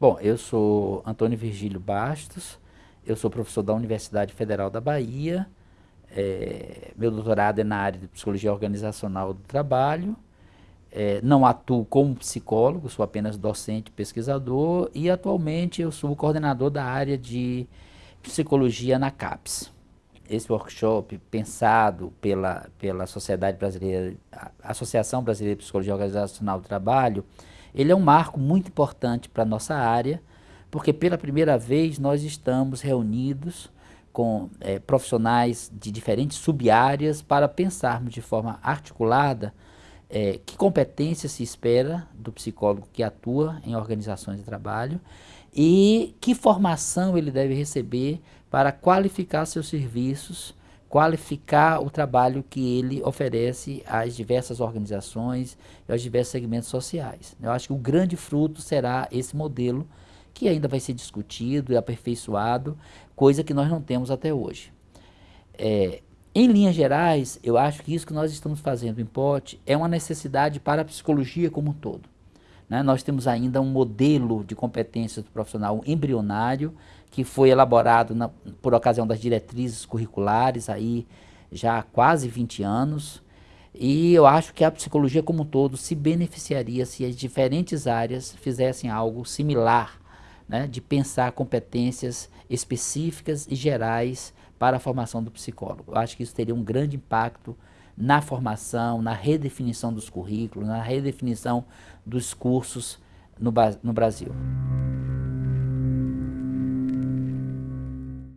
Bom, eu sou Antônio Virgílio Bastos, eu sou professor da Universidade Federal da Bahia, é, meu doutorado é na área de Psicologia Organizacional do Trabalho, é, não atuo como psicólogo, sou apenas docente pesquisador e atualmente eu sou o coordenador da área de Psicologia na CAPES. Esse workshop pensado pela, pela Sociedade Brasileira, Associação Brasileira de Psicologia Organizacional do Trabalho, ele é um marco muito importante para a nossa área, porque pela primeira vez nós estamos reunidos com é, profissionais de diferentes sub-áreas para pensarmos de forma articulada é, que competência se espera do psicólogo que atua em organizações de trabalho e que formação ele deve receber para qualificar seus serviços, qualificar o trabalho que ele oferece às diversas organizações e aos diversos segmentos sociais. Eu acho que o grande fruto será esse modelo que ainda vai ser discutido e aperfeiçoado, coisa que nós não temos até hoje. É, em linhas gerais, eu acho que isso que nós estamos fazendo em POT é uma necessidade para a psicologia como um todo. Né? Nós temos ainda um modelo de competências do profissional embrionário, que foi elaborado na, por ocasião das diretrizes curriculares aí já há quase 20 anos. E eu acho que a psicologia como um todo se beneficiaria se as diferentes áreas fizessem algo similar, né, de pensar competências específicas e gerais para a formação do psicólogo. Eu acho que isso teria um grande impacto na formação, na redefinição dos currículos, na redefinição dos cursos no, no Brasil.